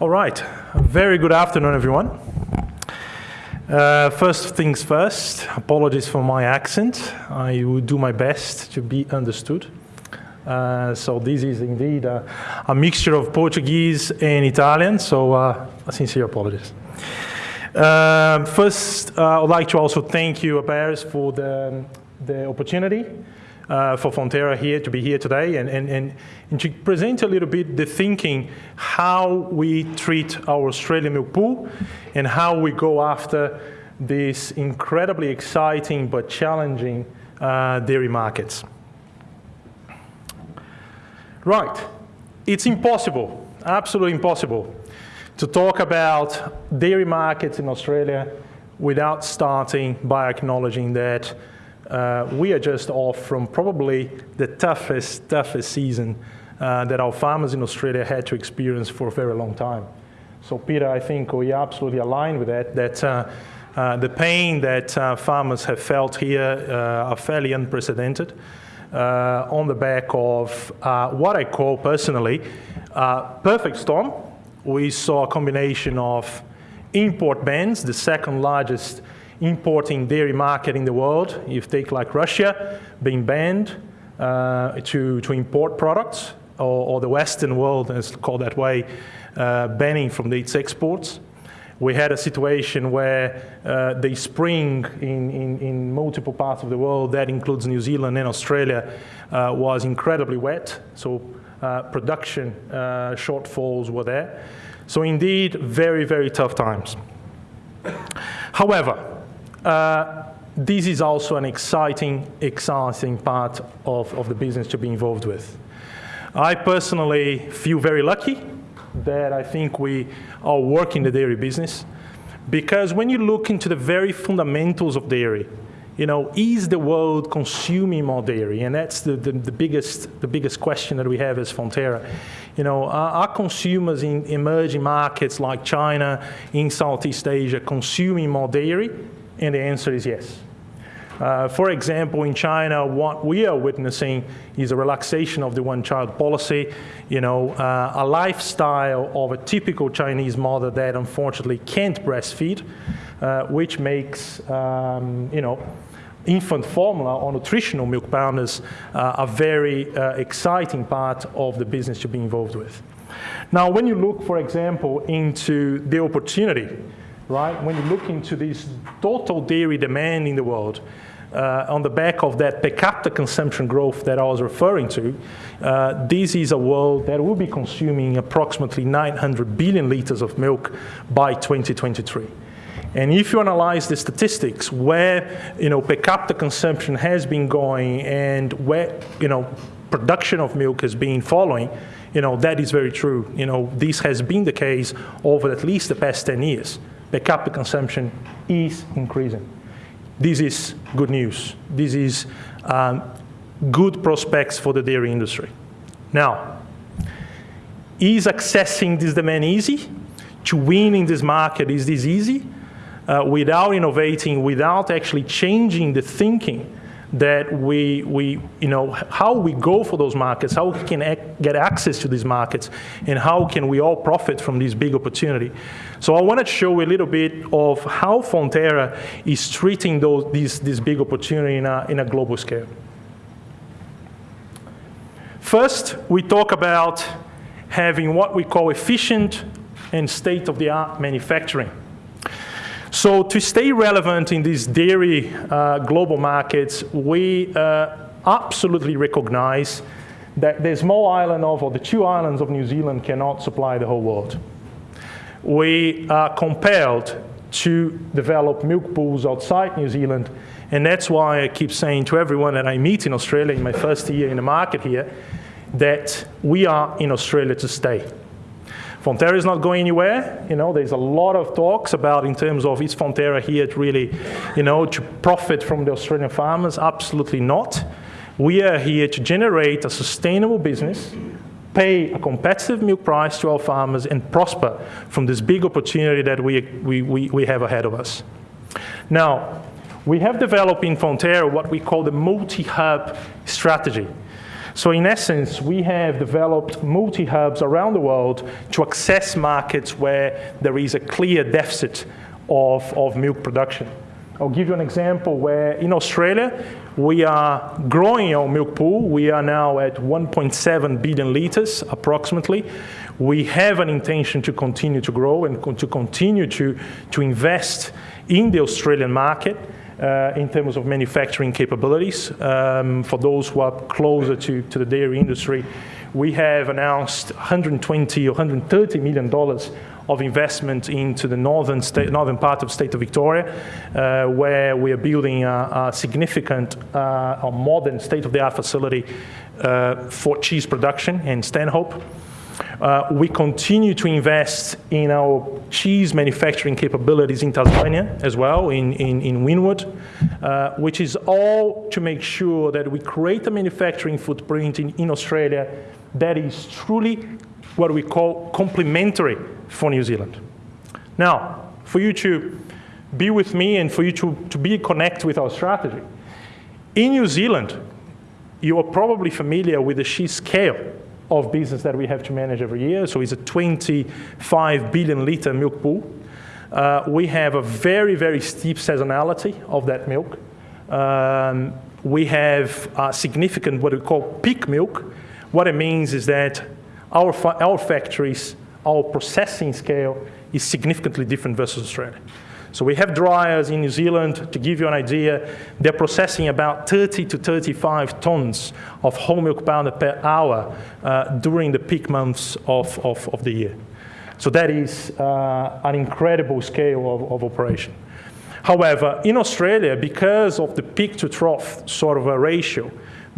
All right. Very good afternoon, everyone. Uh, first things first, apologies for my accent. I will do my best to be understood. Uh, so this is indeed a, a, mixture of Portuguese and Italian, so uh, sincere apologies. Uh, first, uh, I'd like to also thank you, Bears, for the, the opportunity uh, for Fonterra here to be here today and, and, and, and, to present a little bit the thinking how we treat our Australian milk pool and how we go after these incredibly exciting but challenging uh, dairy markets. Right, it's impossible, absolutely impossible, to talk about dairy markets in Australia without starting by acknowledging that uh, we are just off from probably the toughest, toughest season uh, that our farmers in Australia had to experience for a very long time. So Peter, I think we are absolutely aligned with that, that uh, uh the pain that uh, farmers have felt here are fairly unprecedented on the back of what I call personally perfect storm. We saw a combination of import bans, the second largest importing dairy market in the world. You take like Russia being banned uh, to, to import products, or, or, the Western world, as called that way, uh, banning from its exports. We had a situation where uh, the spring in, in, in, multiple parts of the world, that includes New Zealand and Australia, uh, was incredibly wet. So uh, production uh, shortfalls were there. So indeed, very, very tough times. However, uh, this is also an exciting, exciting part of, of the business to be involved with. I personally feel very lucky that I think we are working the dairy business because when you look into the very fundamentals of dairy, you know, is the world consuming more dairy? And that's the, the, the, biggest, the biggest question that we have as Fonterra. You know, are, are, consumers in emerging markets like China, in Southeast Asia, consuming more dairy? And the answer is yes. Uh, for example, in China, what we are witnessing is a relaxation of the one-child policy, you know, uh, a lifestyle of a typical Chinese mother that unfortunately can't breastfeed, uh, which makes, um, you know, infant formula or nutritional milk powders uh, a very uh, exciting part of the business to be involved with. Now, when you look, for example, into the opportunity right? When you look into this total dairy demand in the world, uh, on the back of that per capita consumption growth that I was referring to, uh, this is a world that will be consuming approximately 900 billion liters of milk by 2023. And if you analyze the statistics where you know per capita consumption has been going and where you know production of milk has been following, you know that is very true. You know this has been the case over at least the past 10 years per capita consumption is increasing. This is good news. This is um, good prospects for the dairy industry. Now, is accessing this demand easy? To win in this market, is this easy? Uh, without innovating, without actually changing the thinking that we, we, you know, how we go for those markets, how we can get access to these markets, and how can we all profit from this big opportunity. So I want to show a little bit of how Fonterra is treating those, these, this big opportunity in a, in a global scale. First, we talk about having what we call efficient and state-of-the-art manufacturing. So to stay relevant in these dairy uh, global markets, we uh, absolutely recognize that the small island of, or the two islands of New Zealand cannot supply the whole world. We are compelled to develop milk pools outside New Zealand, and that's why I keep saying to everyone that I meet in Australia in my first year in the market here, that we are in Australia to stay. Fonterra is not going anywhere. You know, there's a lot of talks about in terms of is Fonterra here to really, you know, to profit from the Australian farmers? Absolutely not. We are here to generate a sustainable business, pay a competitive milk price to our farmers, and prosper from this big opportunity that we, we, we, we have ahead of us. Now, we have developed in Fonterra what we call the multi-hub strategy. So in essence, we have developed multi-hubs around the world to access markets where there is a clear deficit of, of milk production. I'll give you an example where in Australia, we are growing our milk pool. We are now at 1.7 billion liters approximately. We have an intention to continue to grow and to continue to, to invest in the Australian market uh, in terms of manufacturing capabilities. Um, for those who are closer to, to the dairy industry, we have announced 120 or 130 million dollars of investment into the northern, state, northern part of the state of Victoria, uh, where we are building a, a significant, uh, a modern state-of-the-art facility uh, for cheese production in Stanhope. Uh, we continue to invest in our cheese manufacturing capabilities in Tasmania as well, in, in, in Wynyard, uh, which is all to make sure that we create a manufacturing footprint in, in Australia that is truly what we call complementary for New Zealand. Now, for you to be with me and for you to, to be connect with our strategy, in New Zealand, you are probably familiar with the cheese scale of business that we have to manage every year. So it's a 25 billion liter milk pool. Uh, we have a very, very steep seasonality of that milk. Um, we have a significant what we call peak milk. What it means is that our, fa our factories, our processing scale is significantly different versus Australia. So we have dryers in New Zealand, to give you an idea, they're processing about 30 to 35 tons of whole milk powder per hour uh, during the peak months of, of, of, the year. So that is uh, an incredible scale of, of operation. However, in Australia, because of the peak to trough sort of a ratio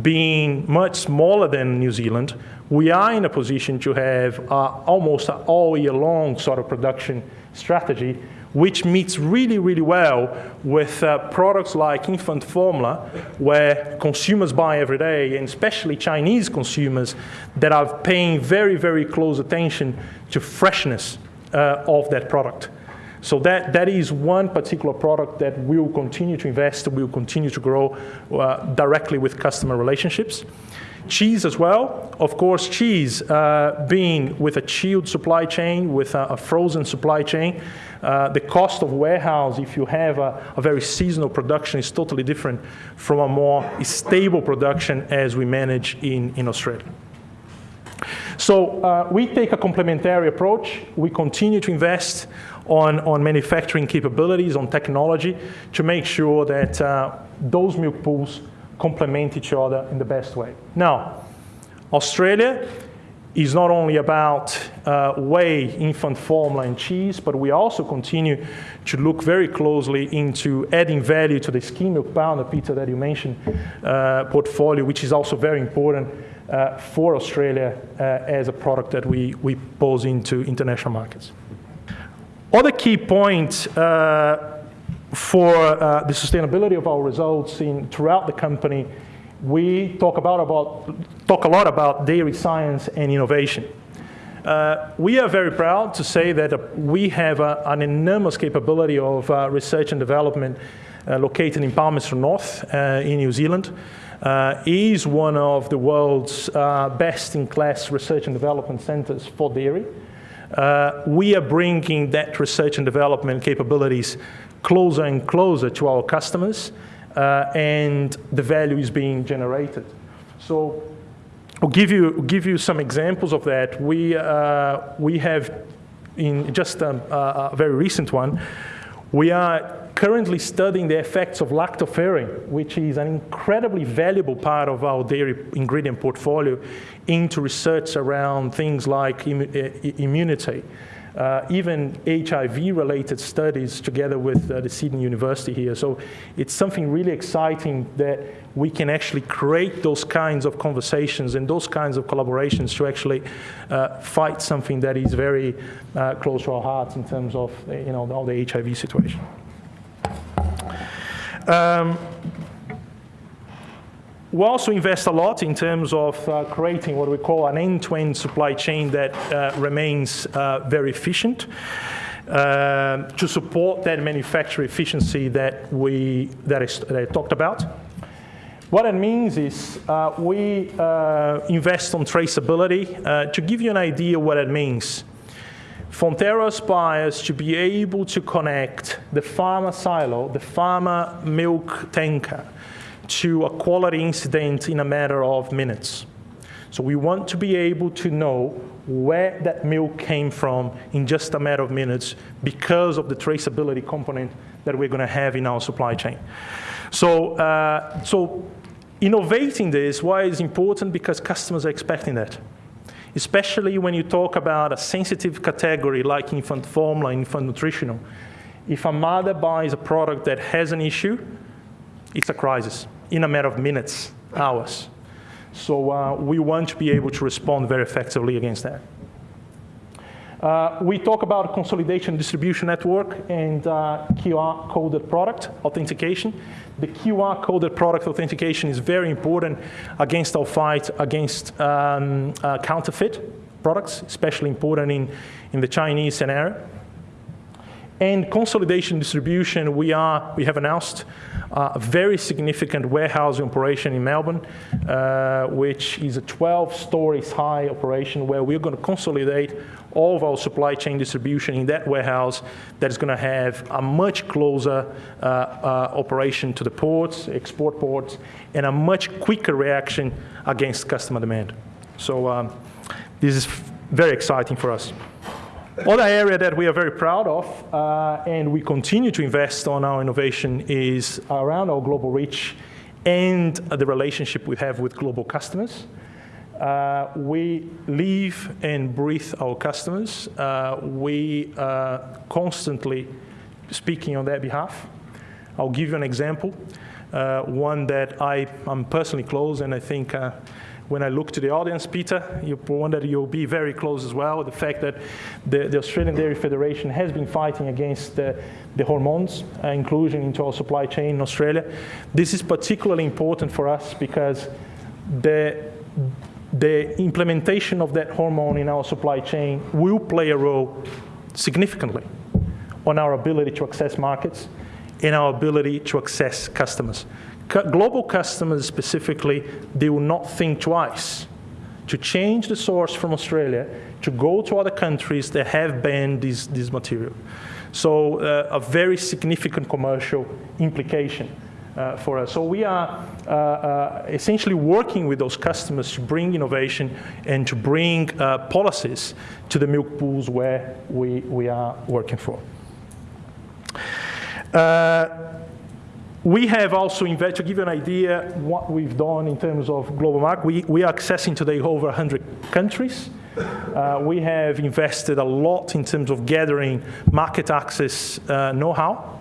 being much smaller than New Zealand, we are in a position to have uh, almost all year long sort of production strategy which meets really, really well with uh, products like infant formula, where consumers buy every day, and especially Chinese consumers that are paying very, very close attention to freshness uh, of that product. So that, that is one particular product that we will continue to invest, we will continue to grow uh, directly with customer relationships. Cheese as well. Of course, cheese uh, being with a chilled supply chain, with a, a frozen supply chain, uh, the cost of warehouse, if you have a, a, very seasonal production, is totally different from a more stable production as we manage in, in Australia. So uh, we take a complementary approach. We continue to invest on, on manufacturing capabilities, on technology, to make sure that uh, those milk pools complement each other in the best way. Now, Australia is not only about uh, whey, infant formula, and cheese, but we also continue to look very closely into adding value to the skim milk powder, Peter, that you mentioned, uh, portfolio, which is also very important uh, for Australia uh, as a product that we, we pose into international markets. Other key point uh, for uh, the sustainability of our results in, throughout the company, we talk, about, about, talk a lot about dairy science and innovation. Uh, we are very proud to say that uh, we have uh, an enormous capability of uh, research and development uh, located in Palmerston North in New Zealand. is one of the world's best-in-class research and development centers for dairy. we are bringing that research and development capabilities closer and closer to our customers, uh, and the value is being generated. So I'll give you, give you some examples of that. We, uh, we have, in just a, a, very recent one, we are currently studying the effects of lactoferrin, which is an incredibly valuable part of our dairy ingredient portfolio, into research around things like immunity uh, even HIV-related studies together with uh, the Sydney University here. So it's something really exciting that we can actually create those kinds of conversations and those kinds of collaborations to actually uh, fight something that is very uh, close to our hearts in terms of you know, all the HIV situation. Um, we also invest a lot in terms of uh, creating what we call an end-to-end supply chain that uh, remains uh, very efficient uh, to support that manufacturing efficiency that we that, is, that I talked about. What it means is uh, we uh, invest on traceability. To give you an idea what it means, Fonterra aspires to be able to connect the farmer silo, the farmer milk tanker, to a quality incident in a matter of minutes. So we want to be able to know where that milk came from in just a matter of minutes because of the traceability component that we're going to have in our supply chain. So, uh, so innovating this, why is important? Because customers are expecting that. Especially when you talk about a sensitive category like infant formula, infant nutritional. If a mother buys a product that has an issue, it's a crisis in a matter of minutes, hours. So uh, we want to be able to respond very effectively against that. Uh, we talk about consolidation distribution network and uh, QR coded product authentication. The QR coded product authentication is very important against our fight against um, uh, counterfeit products, especially important in, in the Chinese scenario. And consolidation distribution, we, are, we have announced a very significant warehousing operation in Melbourne, uh, which is a 12 stories high operation where we're going to consolidate all of our supply chain distribution in that warehouse that is going to have a much closer uh, uh, operation to the ports, export ports, and a much quicker reaction against customer demand. So um, this is very exciting for us. Other area that we are very proud of, uh, and we continue to invest on our innovation, is around our global reach and the relationship we have with global customers. Uh, we live and breathe our customers. Uh, we are constantly speaking on their behalf. I'll give you an example, uh, one that I, am personally close, and I think uh, when I look to the audience, Peter, you that you'll be very close as well. The fact that the, the Australian Dairy Federation has been fighting against the, the hormones uh, inclusion into our supply chain in Australia. This is particularly important for us because the the implementation of that hormone in our supply chain will play a role significantly on our ability to access markets and our ability to access customers global customers specifically, they will not think twice to change the source from Australia to go to other countries that have banned this, this material. So uh, a very significant commercial implication uh, for us. So we are uh, uh essentially working with those customers to bring innovation and to bring uh, policies to the milk pools where we, we are working for. We have also invested, to give you an idea what we've done in terms of global market, we, we are accessing today over 100 countries. Uh, we have invested a lot in terms of gathering market access uh, know-how.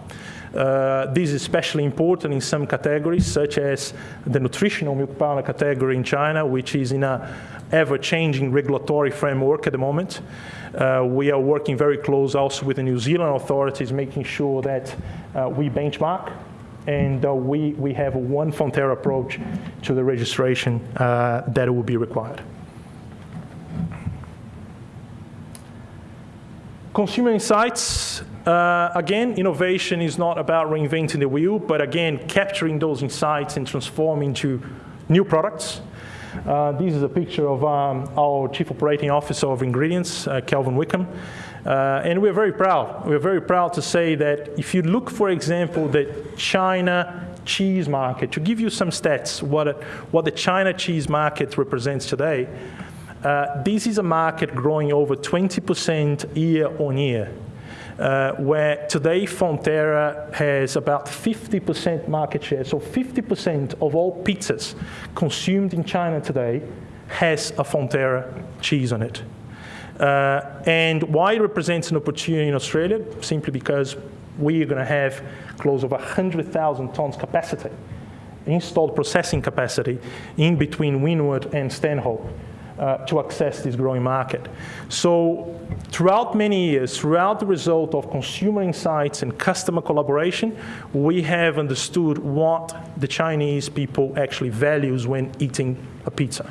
Uh, this is especially important in some categories, such as the nutritional milk powder category in China, which is in a ever-changing regulatory framework at the moment. Uh, we are working very close also with the New Zealand authorities, making sure that uh, we benchmark and uh, we, we have one Fonterra approach to the registration uh, that will be required. Consumer insights, uh, again, innovation is not about reinventing the wheel, but again, capturing those insights and transforming into new products. Uh, this is a picture of um, our Chief Operating Officer of Ingredients, uh, Kelvin Wickham. Uh, and we're very proud. We're very proud to say that if you look, for example, the China cheese market, to give you some stats, what, what the China cheese market represents today, uh, this is a market growing over 20% year on year. Uh, where today Fonterra has about 50% market share. So 50% of all pizzas consumed in China today has a Fonterra cheese on it. Uh, and why it represents an opportunity in Australia? Simply because we are going to have close of 100,000 tons capacity, installed processing capacity in between Wynyard and Stanhope. Uh, to access this growing market. So throughout many years, throughout the result of consumer insights and customer collaboration, we have understood what the Chinese people actually values when eating a pizza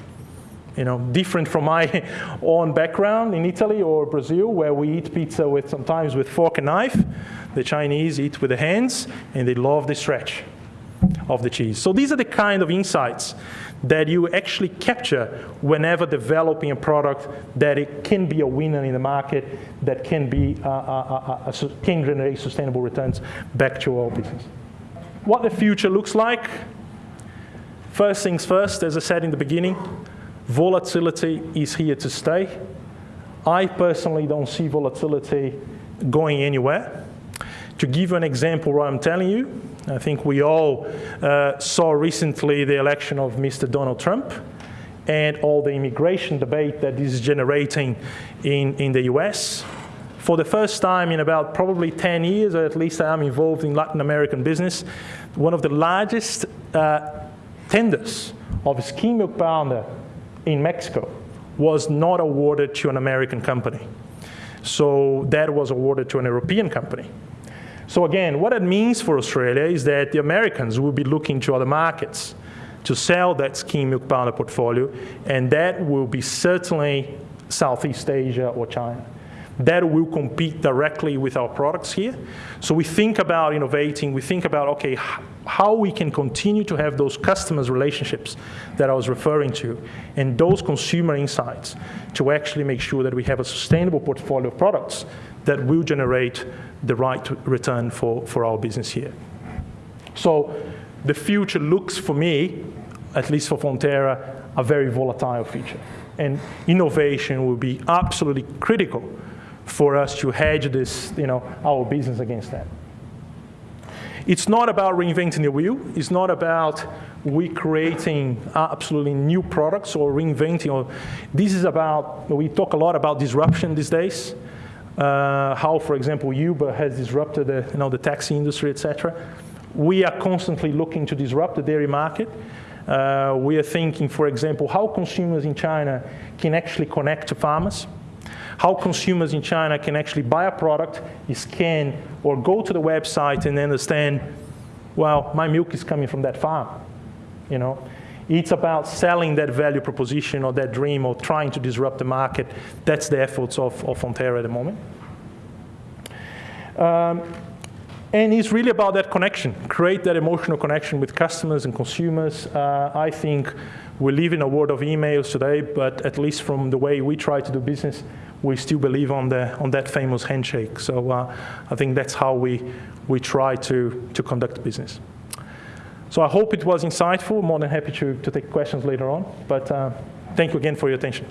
you know, different from my own background in Italy or Brazil, where we eat pizza with sometimes with fork and knife. The Chinese eat with the hands, and they love the stretch. of the cheese. So these are the kind of insights that you actually capture whenever developing a product that it can be a winner in the market, that can be uh, uh, uh, uh can generate sustainable returns back to our business. What the future looks like. First things first, as I said in the beginning, volatility is here to stay. I personally don't see volatility going anywhere. To give you an example what I'm telling you, I think we all uh, saw recently the election of Mr. Donald Trump and all the immigration debate that is generating in, in the US. For the first time in about probably 10 years, or at least I'm involved in Latin American business, one of the largest uh, tenders of skim milk powder in Mexico was not awarded to an American company. So that was awarded to an European company. So again, what it means for Australia is that the Americans will be looking to other markets to sell that skim milk powder portfolio, and that will be certainly Southeast Asia or China. That will compete directly with our products here. So we think about innovating, we think about, okay, how we can continue to have those customers relationships that I was referring to, and those consumer insights to actually make sure that we have a sustainable portfolio of products that will generate the right return for, for our business here. So the future looks for me, at least for Fonterra, a very volatile future. And innovation will be absolutely critical for us to hedge this, you know, our business against that. It's not about reinventing the wheel. It's not about we creating absolutely new products or reinventing. Or this is about, we talk a lot about disruption these days uh, how, for example, Uber has disrupted the, you know, the taxi industry, etc. We are constantly looking to disrupt the dairy market. Uh, we are thinking, for example, how consumers in China can actually connect to farmers, how consumers in China can actually buy a product, scan, or go to the website and understand, well, my milk is coming from that farm, you know. It's about selling that value proposition or that dream or trying to disrupt the market. That's the efforts of, of Fonterra at the moment. Um, and it's really about that connection, create that emotional connection with customers and consumers. Uh, I think we live in a world of emails today, but at least from the way we try to do business, we still believe on, the, on that famous handshake. So uh, I think that's how we, we try to, to conduct business. So I hope it was insightful. More than happy to, to take questions later on. But uh, thank you again for your attention.